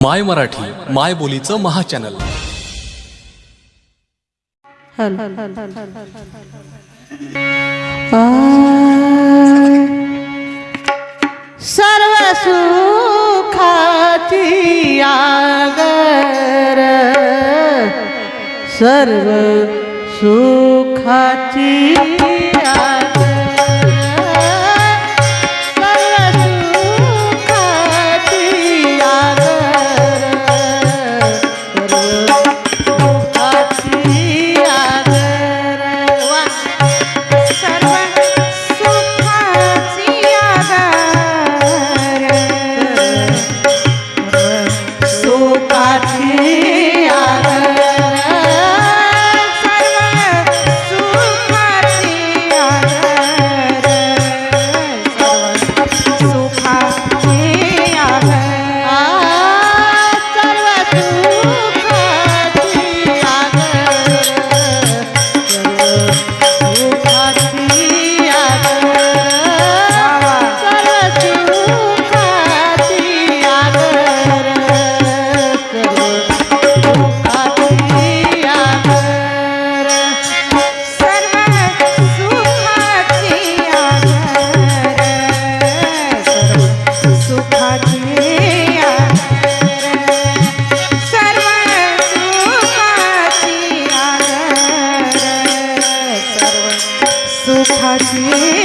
माय मराठी माय बोलीचं महाचॅनल सर्व सुखाची आगर. सर्व सुखाची আছে আর আছে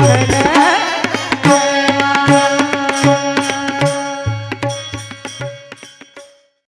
ಕಡ